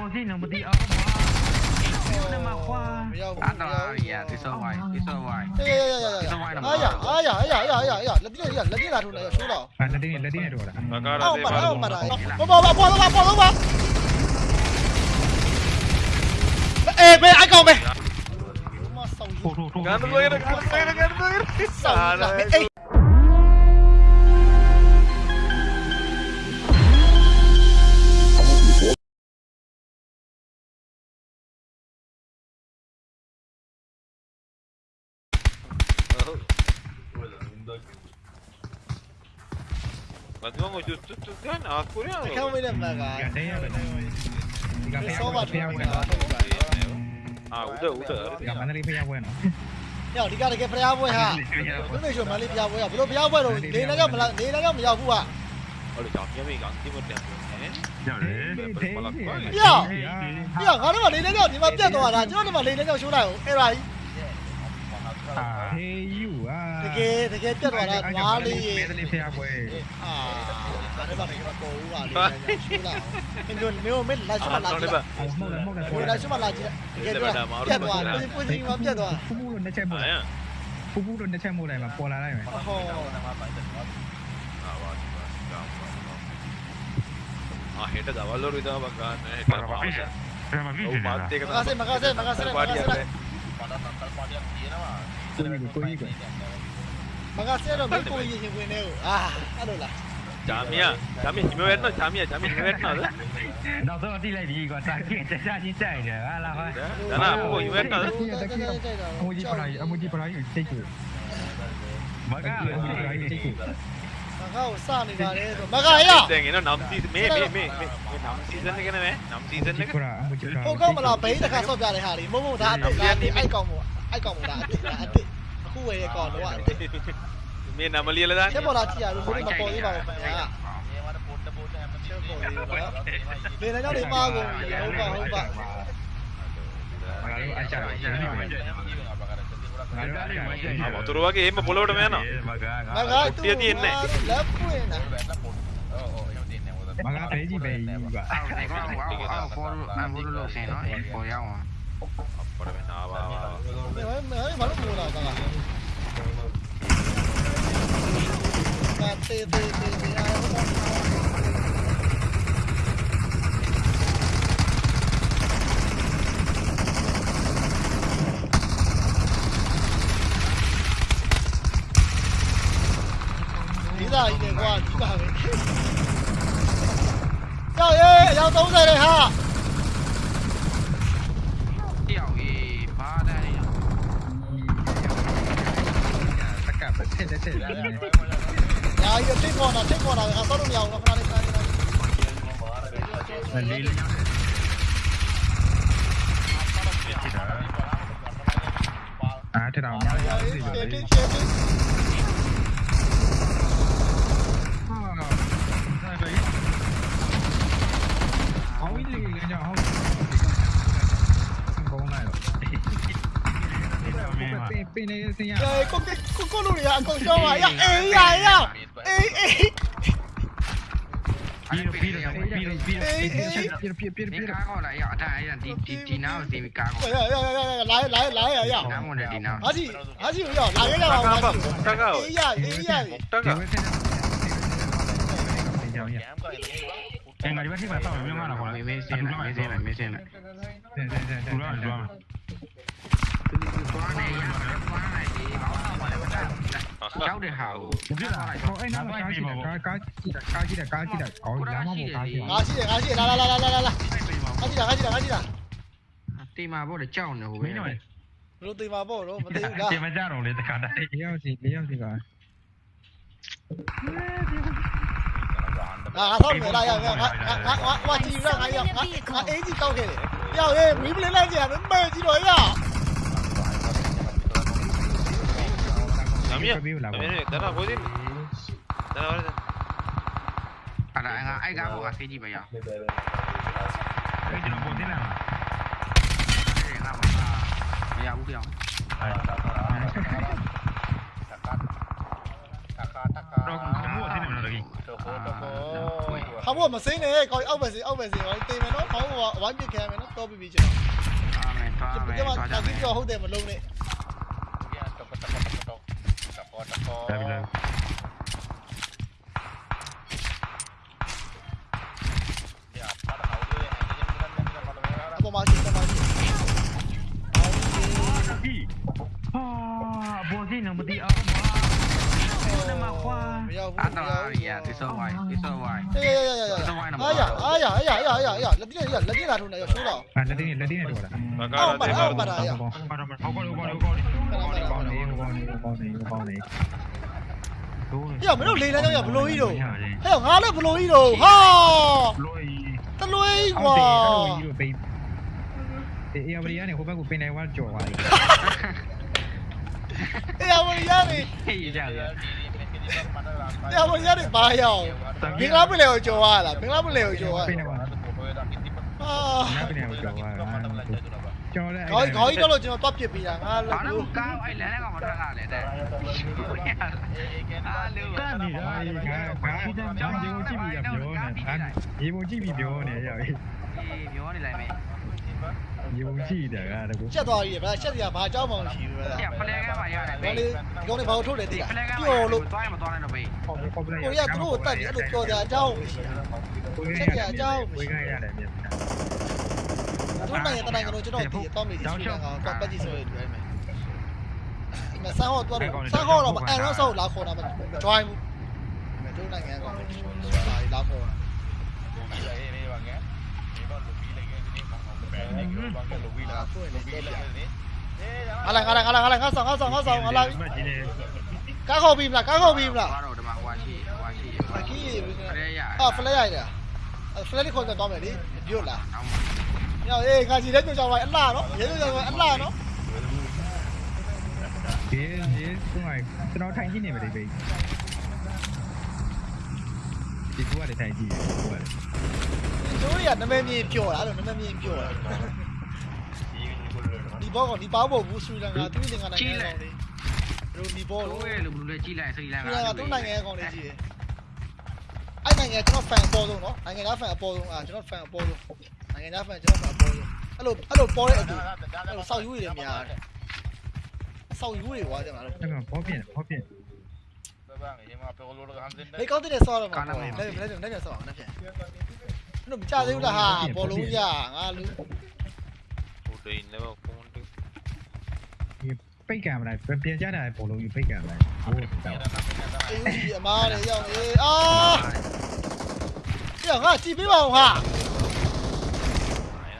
khua gì nó mà đi ở Anh rồi, dạ, đi sơ hoài, đi sơ hoài. Đi sơ hoài là một. Ay ya, ay ya, ay ya, ay ya, ay ya. La tiene, la tiene la runa, yo solo. Ah, la tiene, la tiene runa. Acá la tiene. Vamos, vamos, vamos, vamos, vamos, vamos. Ê, mày ai cầu mày. Gắn nó lên, gắn nó lên, gắn nó lên. Sao lại? Ê, Ma tu mo tu tu tu kan a Korea ခမ်းဝေးတဲ့မကကတဲ့ရတယ်ဒီကဖေးဆောရပါဖေးရထိုးဝဲတာနော် Ah, udah udah. ဒီကမန္တလေးဖေးရဝဲနော်ညောဒီကတကယ်ဖျားပွဲဟာဘယ်လိုဆိုမလေးဖျားပွဲဟာဘယ်လိုဖျားပွဲတော့နေလည်းကြောက်မလားနေလည်းကြောက်မရောက်ဘူးဟာ Olha, já minha amiga, aqui vou ter. ရောက်တယ်ဖေးဖေးပြငါတို့ကနေလည်းကြောက်ဒီမှာပြတ်သွားတာကျွန်တော်ဒီမှာနေလည်းကြောက်ရှိုးလိုက်အောင်အဲ့ဒါကြီးအာဟေးယူအာ တကယ်တကယ်ပြတ်သွားတာငါလေးရေ မန္တလေးဖေးရဝဲ အာဒါလည်းပါနေကတော့ပေါ်ဦးပါလေရှိုးလိုက်အောင်မင်းတို့မင်းမင်းလိုက်စမ Ah, လာ no ကြ le ည့် va. အော်မဟုတ်လည်းမဟုတ်လည်း ဟိုလိုက်စမလာကြည့်တကယ်ပြောပြတ်သွားတယ်ပွင့်ချင်းမပြတ်သွား ဖူးဖူးလို့နှစ်ချက်မို့ Ah, ya. ဖူးဖူးလို့နှစ်ချက်မို့လိုက်မှာပေါ်လာလိုက်မယ် ဟော Ah, va. Ah, heta da valor ida bagan. Heta pausa. Oh, mate ka. မကစမကစမကစမကစ Party ade. ကိုကြီးကိုကြီးကို မကစတော့မကိုရင်ရင်ဝင်နေကိုအာအဲ့လိုလား Jamia, Jamia, ni me vet no, Jamia, Jamia, ni me vet no. နောက်တော့တိလိုက်ဒီကွာတာကင်းတခြားချင်းတိုက်တယ်ဟာလားဟာ Dana, poco ni vet no. အမူကြီးပလာကြီးအမူကြီးပလာကြီးစိတ်ကိုမကအမူကြီးပလာကြီးစိတ်ကိုမကကိုစနေတာလေဆိုမကရ Tengi no, nam season, me, me, me, me, nam season ni kena me, nam season ni ကိုရာအမူကြီးပလာဟိုကောမလားဘိန်းတစ်ခါဆော့ပြတဲ့ဟာလေမုံမုံဒါအစ်ဒါအိုက်ကောင်မို့အိုက်ကောင်မို့ဒါအစ်ဒါအစ်အခုဝယ်ရဲ့ကောင်တော့ คู่เอก่อนแล้วอ่ะ Mình làm mà liền lên ใช่ ra บอลลาเทียรู้สึกมาโปรที่บอลไปอ่ะเชื่อโปรดีแล้ว เนี่ยนะเจ้าเดมาโกงเดี๋ยวก่อนเดี๋ยวก่อน ආ, වතුර වගේ එහෙම පොළොවට යනවා. මගා කුට්ටිය තියෙන්නේ නැහැ. ලැප්පු එන මගා පැජි පැයි ආ ෆෝල් මම බුදුලෝ සේනවා ඒ පොයාවා これめなわめめめまるもなかがまててててあれも ra đi để qua chỉ bảo vệ. Trời ơi, giao tấu đây này ha. Ya, io c'è buona, c'è buona, ha solo un yao, una frana di frana. À thế nào? Chết chết chết chết. Trời con cái con con lùi à, con cho mà ya, dạ, ê ya ya. Ê ê. Piro, piro, piro, piro. Piro, piro, piro, piro. Cago la ya, ta ya di di di nào thì mình cago. Ya ya ya ya, lại lại lại ya ya. Namo de di nào. Hadi, hadi ya, lại ya. Cago, cago. Ê ya, ê ya. Cago. Venga, yo voy a decir para mi hermano. Me me cena, me cena, me cena. Sí, sí, sí. Tú lo haces, tú lo haces. ကြောက်တဲ့ဟာကိုဘူးလားဟောအဲ့နာကားကြည့်တာကားကြည့်တာကားကြည့်တာကားကြည့်တာကောင်းလမ်းမပေါ်ကားကြည့်။ငါရှိတယ်ငါရှိတယ်လာလာလာလာလာလာ။ငါရှိတာငါရှိတာငါရှိတာတီမာဘောကြောက်နေဟိုမင်းတို့။ဘလို့တေးမှာပေါ့တော့မသေးဘူးလားဒီမကြတော့လေတခါတည်းလေးယောက်စီလေးယောက်စီ La mía. La mía, ventana, ¿puedes irme? Ventana, vale. Para, hay gabo así, jipa ya. Vete, lo puedo tirar. Eh, gabo, ya, buqueo. không có mà xí nè coi ông về gì ông về gì rồi tìm mày nó phóng vào bắn cái kè mày nó to bị bị chở cái mà tao kiếm cho hút tiền mà luôn nè Ya bilang. Aku. Ah, bozin. က်ကားဘောကဆေးကြည့်မရအဲ့ကျွန်တော်ပုံသိလာမှာအဲ့ငါမမရဘူးပြောင်းတော့ကမှုအသိနေမှာတော့ကြီး။ဟာခေါင်းပေါ်မစင်းနဲ့ခေါင်းအောက်ပဲစင်းအောက်ပဲစင်းဟောတင်မယ်နော်ခေါင်းပေါ်ဝိုင်းပစ်ခံမယ်နော်တော့ပြီးပြီကျွန်အာမယ်သွားတော်မယ်ကျွန်မသွားကြတာမကြီးယ်ပြောဟုတ်တယ်မလုံးနဲ့ဒါပြီလားအပေါ်မှာရှိတယ်မှာရှိဒီဟာဘောစီနမတီအောင်ပါမရောက်ဘူးအာတော်ရဒီဆိုဝိုင်းဒီဆိုဝိုင်းအေးရရရရအားရအားရအားရအားရအားရလက်ပြလက်လက်ပြလာထုံးနေရရှိုးတော့အာလက်တင်းလက်တင်းနဲ့တော့လားဘာကားလဲဘာပါတာရဘာတော့ဟောကောလို့ကောလို့ကောလို့ပေါင်းနေပေါင်းနေပေါင်းနေပေါင်းနေဟဲ့မင်းတို့လေလမ်းကြောင်းရဘလို့ကြီးတော့ဟဲ့ငါလည်းဘလို့ကြီးတော့ဟာလို့တလွေးဟောကွာတယ်အဲ့လိုကြီးလို့ပိတ်အေးအေးဝရီကနေဟိုဘက်ကိုပင်နိုင်ဝါကြော်သွားတယ်အေးအဝရနေဟေးကြရအေးအဝရနေဘာရောက်မင်္ဂလာပလေကို ကြော်ရလားမင်္ဂလာပလေကိုကြော်ရပင်နိုင်ဝါဟာနားပင်နိုင်ဝါကြော်သွားကြော်လဲခေါင်းခေါင်းကြီးတော့လို့ကျွန်တော်တွတ်ပစ်ပြီးတာငါဘာလို့လို့ကောင်းအဲ့လမ်းကမထွက်လာလေတဲ့အာလူတန်နေတာငါငါကြောင်ကြီးကိုကြည့်ပြီးပြောနေရေပုံကြည့်ပြီးပြောနေရပြီအေးပြောနေလိုက်မယ် ရေပုံကြည့်တယ်ကတကူချက်သွားပြီဗျာချက်စရာဘာအကြောင်းမှမရှိဘူးဗျာပြဖလဲကမှရတယ်ဒီလေးဒီကောင်လေးဘာလို့ထုတ်တယ်သိဒီလားဖလဲကမှပြောလို့သွားရင်မသွားနိုင်တော့ဘေးပေါ်ပေါ်ပလက်ကိုရသူတို့ကိုတတ်တယ်အဲ့လိုပြောကြအကြောင်းမရှိဘူးဝေးခိုင်းရတယ်မြင်တို့နိုင်ငံတနိုင်ငံလုံးကျွန်တော်ဒီတော့မေးဒီစူလန်ကောင်တော့ပတ်ကြည့်ဆိုရတယ်မယ်ဒီမှာဆန်းဟောတော့ဆန်းဟောတော့အန်ရောဆောက်လာခေါ်တာမ join ဘူးတို့နိုင်ငံကောင်လာခေါ်တာ ဟာလာဟာလာဟာလာဟာလာငါဆောင်ငါဆောင်ငါဆောင်ဟာလာမကြီးနေကားခေါ်ပြီးမလားကားခေါ်ပြီးမလားသွားတော့ဒီမှာဟွာရှိဟွာရှိအခီးဖလဲရဟာဖလက်ရိုက်တာဖလက်လေးခေါ်ကြတော့မယ်လေပြို့လားအောင်ညောင်အေးငါစီတဲ့ကြိုကြောင်ပါအလှနော်ရဲကြိုကြောင်ပါအလှနော်ဒီဒီသူကကျွန်တော်ထိုင်ကြည့်နေမယ်ဒီဘေးဒီကူကလည်းထိုင်ကြည့်ကူကလည်း တို့ရနမမြင်ပြောတာအဲ့လိုနမမြင်ပြောတာဒီဘောကဒီပေါဘောဘူးစူလန်ကသူ့နိုင်ငံနိုင်ငံကောင်လေးတို့ဒီဘောတို့လို့ရဲ့လူဘလူလေးကြီးလိုက်စရီလန်စူကလန်ကသူ့နိုင်ငံကောင်လေးကြီးတယ်အဲ့နိုင်ငံကျွန်တော်ဖန်အပေါ်ဆုံးနော်နိုင်ငံသားဖန်အပေါ်ဆုံးအာကျွန်တော်ဖန်အပေါ်ဆုံးနိုင်ငံသားဖန်ကျွန်တော်ဖန်အပေါ်ဆုံးအဲ့လိုအဲ့လိုပေါ်တဲ့အတူအဲ့လိုစောက်ယူတွေများတယ်စောက်ယူတွေကွာကျွန်တော်တို့အဲ့မှာဘောပြင်းဘောပြင်းလေကောင်းတဲ့ဆောရမှာလက်လက်လက်လက်ဆောအောင်လက်ဖြတ် တို့မကြသေးဘူးလားဟာဘောလုံးရငါလူဟိုတိန်လည်းဖုန်းတူပိတ်ကံမလားပြန်ကြတာဘောလုံးကြီးပိတ်ကံမလားဟိုတော့အေးကြီးအမားတွေရောက်နေအာပြငါကြည့်ပေးပါဦးဟာ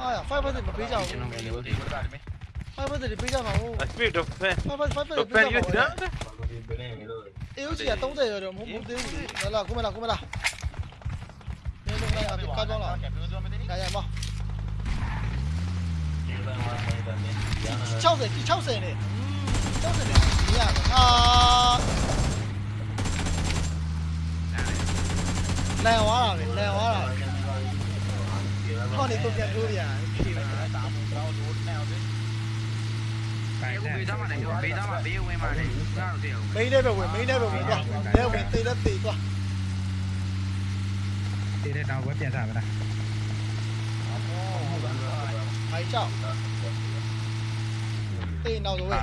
အာ5%မပေးကြဘူးကျွန်တော်ဗီဒီယိုတွေ5%ပေးကြပါဦးအစပစ်တော့ဖန်5%တော့ဖပေးန်ကြရပါဦးတာအေးကြီးက30ရောတော့မဟုတ်သေးဘူးလေလာကုမလာကုမလာနေ 깔봐 라 야야 뭐60세 60세네 음 60세네 미안 아 này. Quá rồi này quá rồi. Con đi tôi nhận luôn vậy khi bây giờ bây giờ bây giờ bây bây giờ bây giờ bây bây giờ bây giờ bây giờ bây giờ bây giờ bây giờ bây giờ bây giờ bây giờ bây giờ Direkt buat biasa apa dah? Mấy chậu Tiền đâu rồi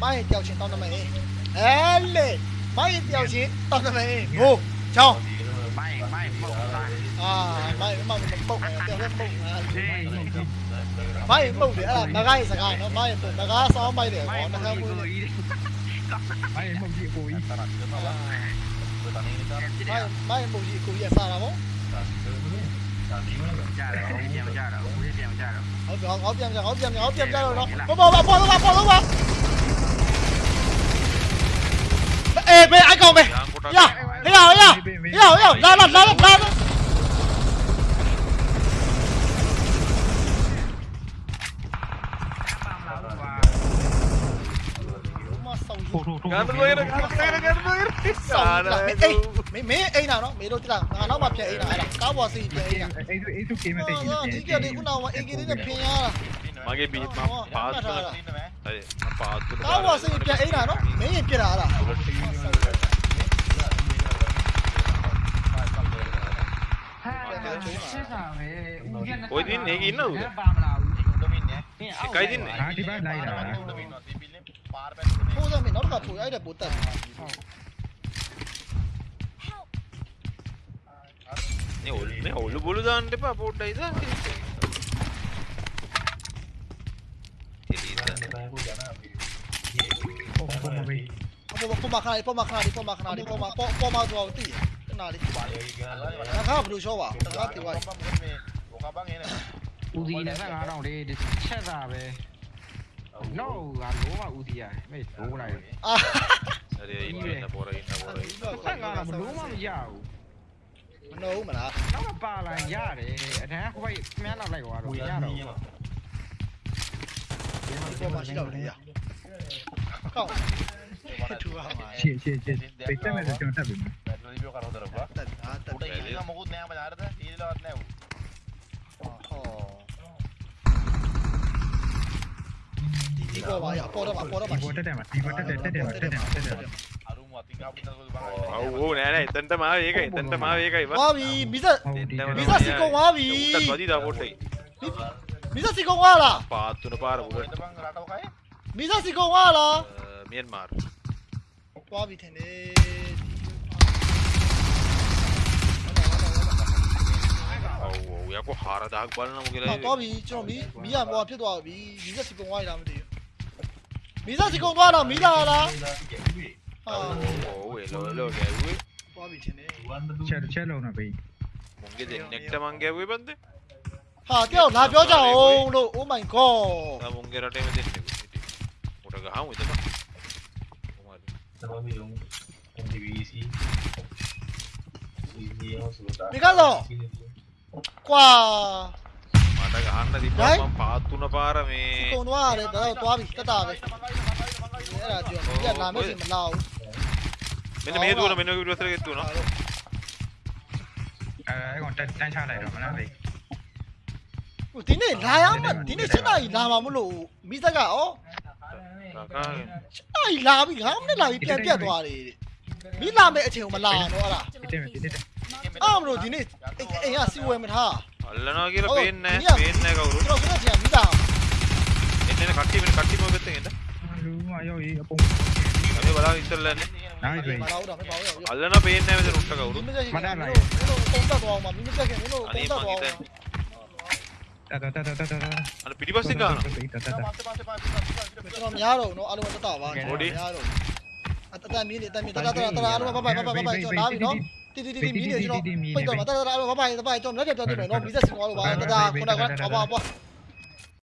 Mấy tiêu chín tao nó mày Ê lê. Mấy tiêu chín tao nó mày Ngủ Chậu Mấy mấy bụng À mấy mấy bụng Tiêu lên bụng Mấy bụng để là bà gai sạc hài nó Mấy bụng bà gai sao mày để bỏ nó theo mươi Mấy bụng gì cùi Mấy bụng gì cùi Mấy bụng gì cùi Mấy bụng gì cùi Mấy bụng gì cùi Hop hop jam hop jam hop jam jam nó. Bo bo bo bo bo bo bo. Ê mày ai còn mày. Dạ. Thế nào thế nào. Thế nào thế nào. Ra nào, ra nào ra. nào. người được, gắn người được, gắn người được. Sống lại đi. မရဘူးမနှုံးမလားနောက်ကပါလာရတယ်အတန်းဟိုဘက်ခမန်းလောက်လိုက်သွားတော့ရတော့ပေါ်မှာရှိတော့လေရကောက်ထူပါမှာရှေ့ရှေ့ရှေ့ပိတ်တက်မဲ့ကျွန်တော်တက်ပြီ metro di più caro da roba တက်အားတက် ඔල් මේ ඔලු බොලු දාන්න එපා පොඩ්ඩයි දාන්න Poma canal, poma canal, poma canal, poma poma do alto. Canal. Tá rápido, chova. Tá rápido, vai. Udi na sana não, de de chata be. No, a loma udi ya. Me sura. Ah. Seria inna por aí, inna por aí. Sanga na loma me jau. မှာတက်တယ်မှာတက်တယ်မှာ aru mau tinggal pindah ke bang ဟိုနေနေတန်တမာရေးကိတန်တမာရေးကိပါသွားပြီမိသက်ဟုတ်ဒီတက်မိသက်စီကုန်သွားပြီတက်သွားကြည့်တာပို့တိတ်မိသက်စီကုန်သွားလားပါတူနပါရဘူး itu bang rata kayak မိသက်စီကုန်သွားလားမြန်မာသွားပြီထင်တယ်ဟိုရကိုဟာရဒါကဘာနမကလေးဟောသွား ပြီကျွန်တော်မီးမီးရမောဖြစ်သွားပြီမိသက်စီကုန်သွားရလားမသိဘူးမိသက်စီကုန်သွားလားမီးလာလားဟာဟိုဝေလောလောကဲဝေသွားပြီထင်တယ်ချက်ချက်လုံးတော့ပေးမုန်ကတဲ့နက်တမန်ကဲဝေဘန်တဲ့ဟာတယောက်လာပြောကြအောင်လို့ oh my god အမုန်ကရတဲ့မ ඔව් එලෝ එලෝ ගැව්වේ. චර චල වුණා බයි මුංගෙ දෙන්නෙක්ට මං ගැව්වේ බන්ද? හා තියෝ ලා බෝ ජා ඕ නෝ ඕ මයි ගෝඩ් ආ මුංගෙ රටේම දෙන්නෙක් උඩ ගහමු ඉතම කොහමද තමයි යොමු MDVC නිකල්ලෝ! ක්වා! මට ගහන්න තිබ්බා මම පාත් තුන පාර මේ කොනවා රේ දව තෝ විස්තතාවේ ඒ රාජ්‍ය යන්න මේ ලාව්. မင်းမေးတူနမင်းတို့ရစရတူနော်အဲအဲ့ကောင်တက်တန်းချလိုက်တော့မလားပေးဟိုဒီနေ့လာရမှာဒီနေ့7နာရီလာမှာမလို့မိသက်ကဩကာကာ7နာရီလာပြီငါမနဲ့လာပြီပြန်ပြတ်သွားတယ်မိလာမဲ့အချိန်ကိုမလာတော့အဲ့ဒါတက်မယ်တက်တယ်အဲ့မလို့ဒီနေ့အိမ်ကစီဝဲမထားအလနာကီရပင်းနေပင်းနေကောကျွန်တော်ဆိုတော့ပြန်မိလာနေနေကတ်တီမကတ်တီမဘက်တဲ့လူမရောက်ရေးအပုံအမေဘာလာအစ်လန်နိုင်ပြီမလာတော့မပါဘူးအလနာပင်းနေမစရုတ်တကောဒီမစက်ရှင်မင်းတို့ပုံ သက်သွားအောင်မမင်းမစက်ခင်မင်းတို့အပုံနီသက်မန်သွားကီအောင်တဲ့တက်တက်တက်တက်တက်အပီဒီဘစင်ကတက်တက်ကျွန်တော်များတော့နော်အားလုံးတက်တာပါများတော့အတတမင်းနေတမင်းတတတတအားလုံးဘဘဘဘဘကျွန်တော်လာပြီနော်တီတီတီမင်းနေကျွန်တော်ပိတ်တော့မှာတတတအားလုံးဘဘဘဘကျွန်တော်လက်ပြပြောနေမယ်နော်မီးစက်စင်သွားလို့ပါတတခုနကဘာဘာ